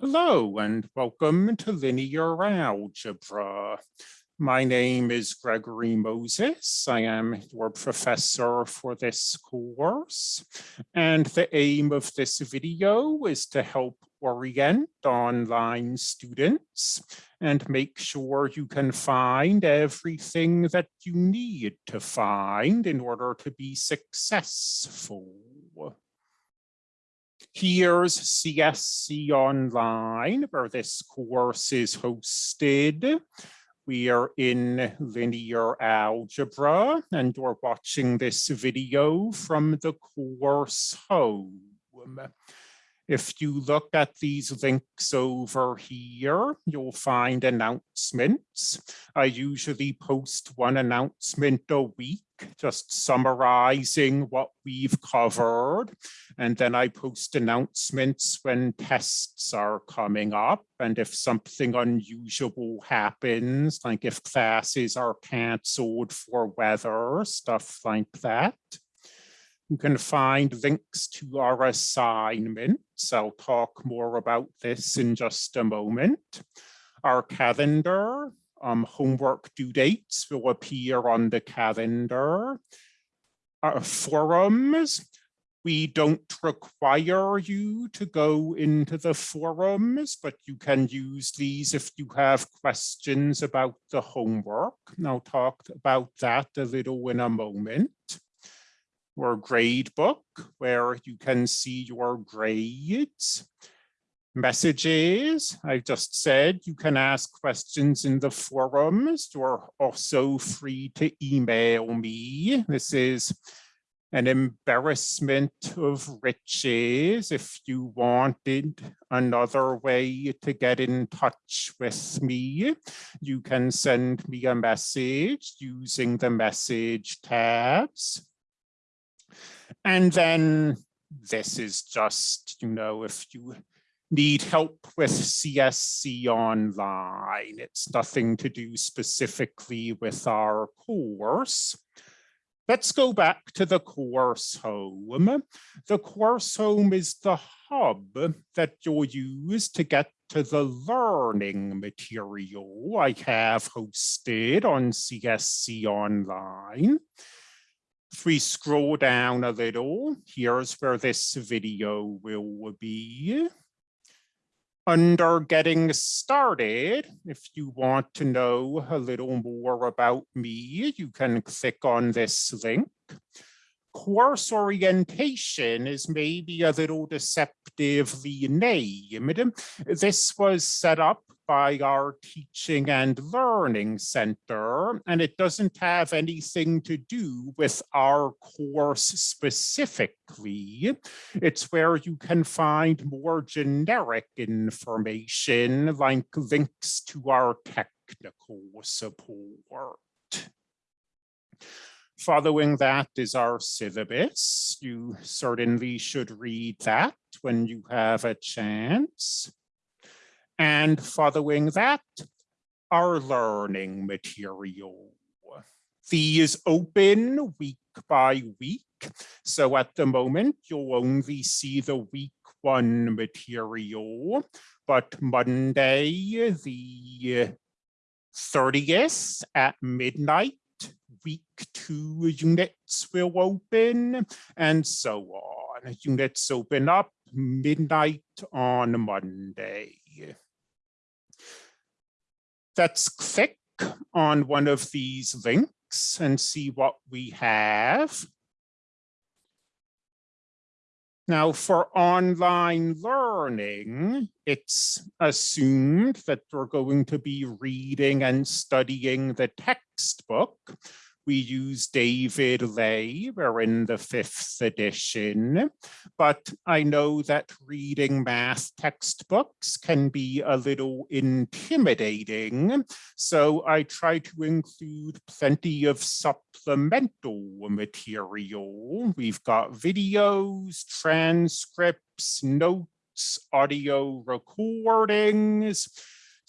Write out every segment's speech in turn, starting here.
Hello and welcome to Linear Algebra. My name is Gregory Moses. I am your professor for this course. And the aim of this video is to help orient online students and make sure you can find everything that you need to find in order to be successful. Here's CSC Online, where this course is hosted. We are in linear algebra, and we're watching this video from the course home. If you look at these links over here, you'll find announcements. I usually post one announcement a week, just summarizing what we've covered. And then I post announcements when tests are coming up. And if something unusual happens, like if classes are canceled for weather, stuff like that. You can find links to our assignments. I'll talk more about this in just a moment. Our calendar, um, homework due dates will appear on the calendar. Our forums, we don't require you to go into the forums, but you can use these if you have questions about the homework. And I'll talk about that a little in a moment or grade book where you can see your grades. Messages, I just said you can ask questions in the forums. You're also free to email me. This is an embarrassment of riches if you wanted another way to get in touch with me you can send me a message using the message tabs and then this is just, you know, if you need help with CSC online, it's nothing to do specifically with our course. Let's go back to the course home. The course home is the hub that you'll use to get to the learning material I have hosted on CSC Online. If we scroll down a little, here's where this video will be. Under getting started, if you want to know a little more about me, you can click on this link course orientation is maybe a little deceptively named. This was set up by our Teaching and Learning Center, and it doesn't have anything to do with our course specifically. It's where you can find more generic information like links to our technical support. Following that is our syllabus. You certainly should read that when you have a chance. And following that, our learning material. These open week by week. So at the moment, you'll only see the week one material, but Monday, the 30th at midnight, week two units will open and so on. Units open up midnight on Monday. Let's click on one of these links and see what we have. Now for online learning, it's assumed that we're going to be reading and studying the textbook we use David Lay, we're in the fifth edition, but I know that reading math textbooks can be a little intimidating, so I try to include plenty of supplemental material. We've got videos, transcripts, notes, audio recordings,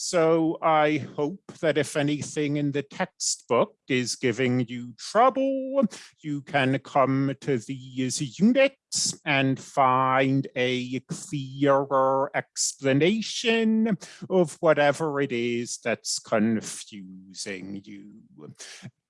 so I hope that if anything in the textbook is giving you trouble, you can come to these units and find a clearer explanation of whatever it is that's confusing you.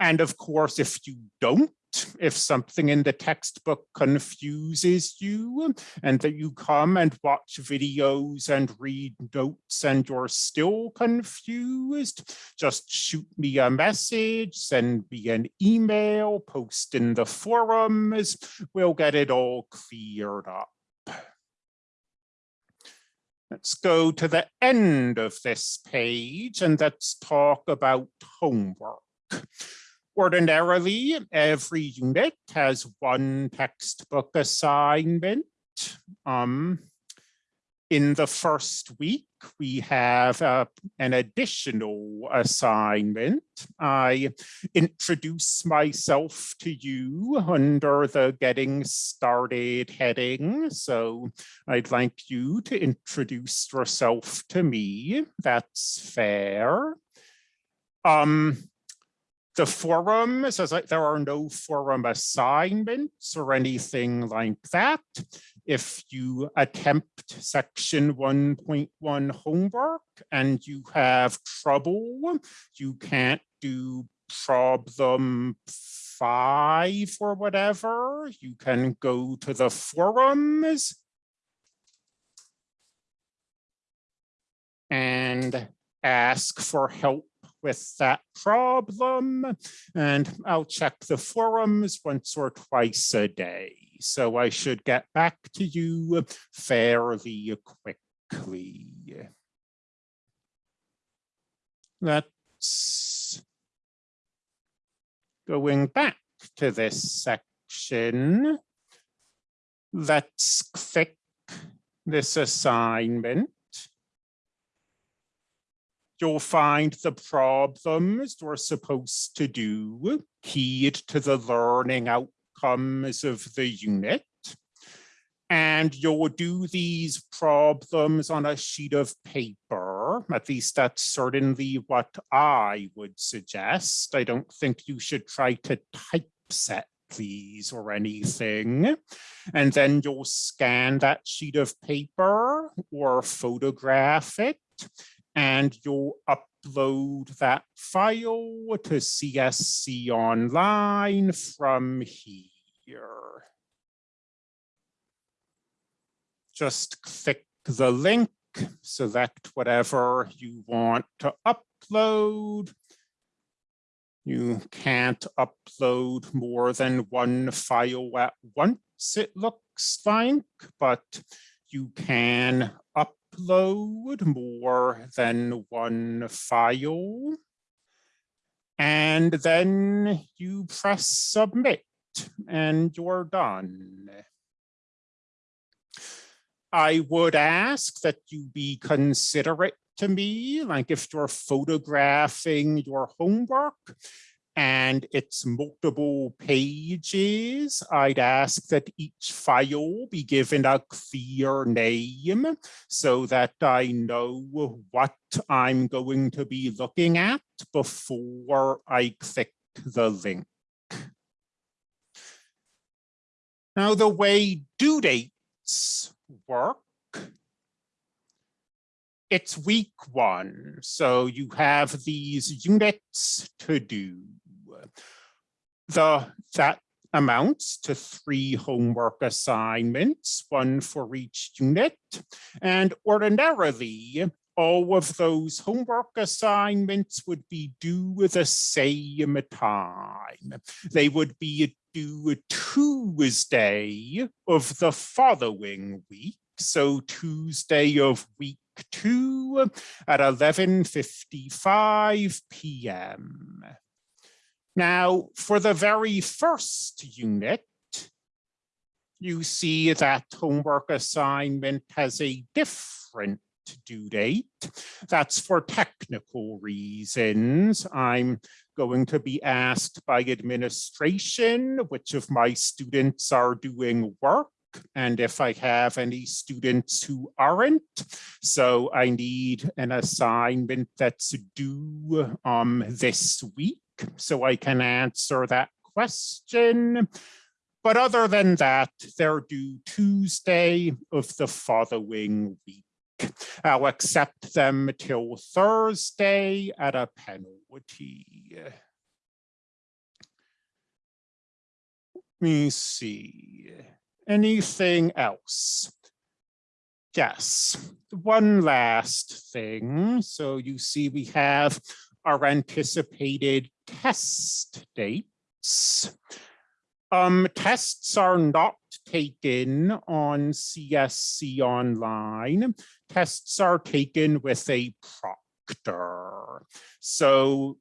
And of course, if you don't if something in the textbook confuses you and that you come and watch videos and read notes and you're still confused, just shoot me a message, send me an email, post in the forums, we'll get it all cleared up. Let's go to the end of this page and let's talk about homework. Ordinarily, every unit has one textbook assignment. Um, in the first week, we have uh, an additional assignment. I introduce myself to you under the getting started heading. So I'd like you to introduce yourself to me. That's fair. Um, the forum says like there are no forum assignments or anything like that. If you attempt section 1.1 homework and you have trouble, you can't do problem five or whatever, you can go to the forums. And ask for help with that problem. And I'll check the forums once or twice a day. So I should get back to you fairly quickly. Let's going back to this section. Let's click this assignment you'll find the problems we're supposed to do keyed to the learning outcomes of the unit. And you'll do these problems on a sheet of paper. At least that's certainly what I would suggest. I don't think you should try to typeset these or anything. And then you'll scan that sheet of paper or photograph it and you'll upload that file to CSC Online from here. Just click the link, select whatever you want to upload. You can't upload more than one file at once, it looks like, but you can upload more than one file. And then you press submit and you're done. I would ask that you be considerate to me, like if you're photographing your homework, and it's multiple pages, I'd ask that each file be given a clear name so that I know what I'm going to be looking at before I click the link. Now, the way due dates work it's week one, so you have these units to do the that amounts to three homework assignments, one for each unit. And ordinarily, all of those homework assignments would be due the same time. They would be due Tuesday of the following week. So Tuesday of week two at 11.55 p.m. Now, for the very first unit, you see that homework assignment has a different due date. That's for technical reasons. I'm going to be asked by administration which of my students are doing work and if I have any students who aren't. So I need an assignment that's due um, this week so I can answer that question. but other than that, they're due Tuesday of the following week. I'll accept them till Thursday at a penalty. Let me see. Anything else? Yes, one last thing. So you see we have our anticipated test dates. Um, tests are not taken on CSC Online. Tests are taken with a proctor. So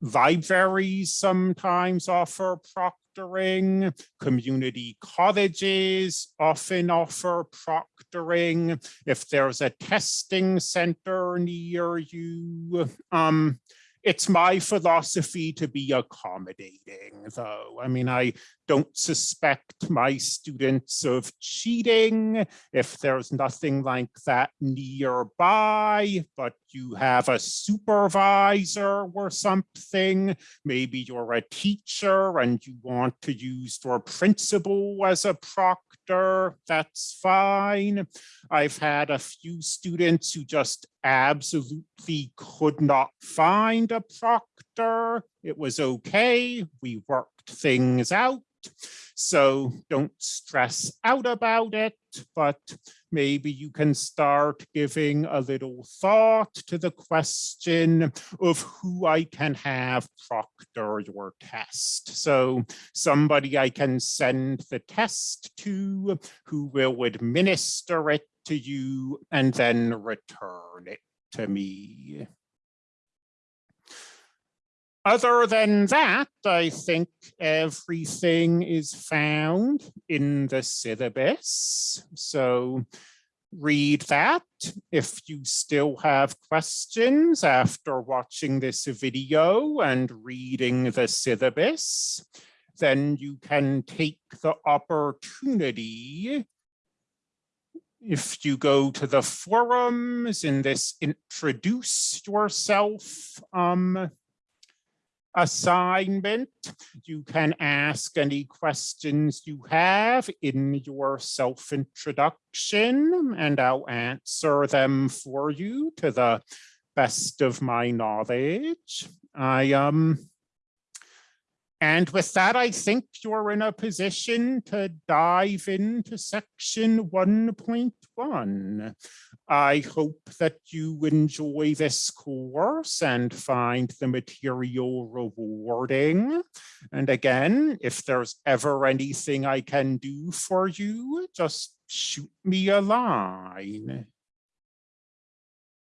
libraries sometimes offer proctoring. Community colleges often offer proctoring. If there's a testing center near you, um, it's my philosophy to be accommodating, though. I mean, I don't suspect my students of cheating if there's nothing like that nearby, but you have a supervisor or something. Maybe you're a teacher and you want to use your principal as a That's fine. I've had a few students who just absolutely could not find a proctor. It was okay. We worked things out. So don't stress out about it, but maybe you can start giving a little thought to the question of who I can have proctor your test. So somebody I can send the test to who will administer it to you and then return it to me. Other than that, I think everything is found in the syllabus. So read that. If you still have questions after watching this video and reading the syllabus, then you can take the opportunity if you go to the forums in this introduce yourself um, assignment. You can ask any questions you have in your self-introduction and I'll answer them for you to the best of my knowledge. I um and with that, I think you're in a position to dive into section 1.1. I hope that you enjoy this course and find the material rewarding. And again, if there's ever anything I can do for you, just shoot me a line.